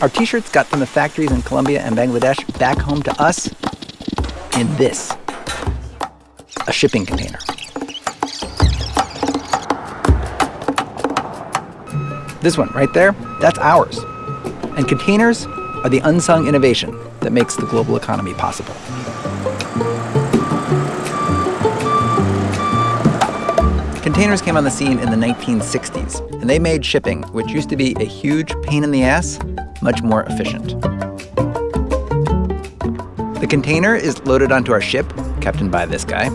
Our t shirts got from the factories in Colombia and Bangladesh back home to us in this a shipping container. This one right there, that's ours. And containers are the unsung innovation that makes the global economy possible. Containers came on the scene in the 1960s, and they made shipping, which used to be a huge pain in the ass, much more efficient. The container is loaded onto our ship, captained by this guy.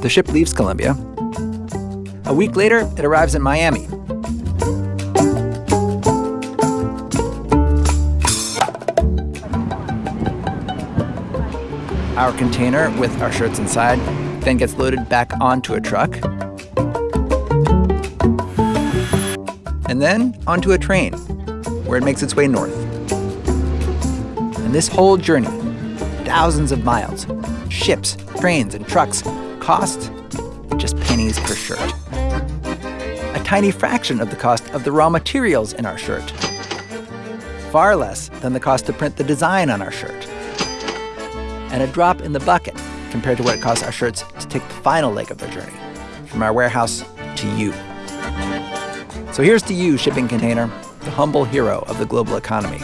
The ship leaves Colombia. A week later, it arrives in Miami. Our container with our shirts inside then gets loaded back onto a truck. And then onto a train, where it makes its way north. And this whole journey, thousands of miles, ships, trains, and trucks, cost just pennies per shirt. A tiny fraction of the cost of the raw materials in our shirt. Far less than the cost to print the design on our shirt. And a drop in the bucket compared to what it costs our shirts to take the final leg of their journey from our warehouse to you. So here's to you, shipping container, humble hero of the global economy.